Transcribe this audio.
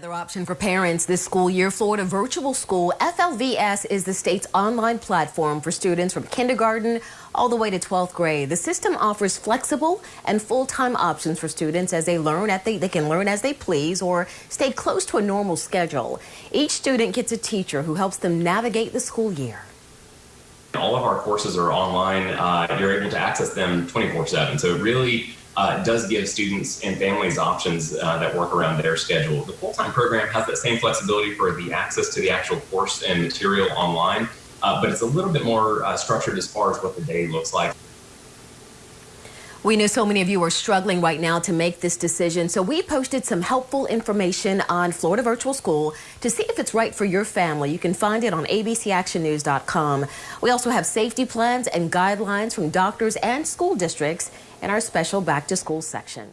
Another option for parents this school year, Florida Virtual School. FLVS is the state's online platform for students from kindergarten all the way to 12th grade. The system offers flexible and full-time options for students as they learn at they, they can learn as they please or stay close to a normal schedule. Each student gets a teacher who helps them navigate the school year. All of our courses are online. Uh, you're able to access them 24-7. So really uh, does give students and families options uh, that work around their schedule. The full-time program has that same flexibility for the access to the actual course and material online, uh, but it's a little bit more uh, structured as far as what the day looks like. We know so many of you are struggling right now to make this decision, so we posted some helpful information on Florida Virtual School to see if it's right for your family. You can find it on abcactionnews.com. We also have safety plans and guidelines from doctors and school districts in our special back to school section.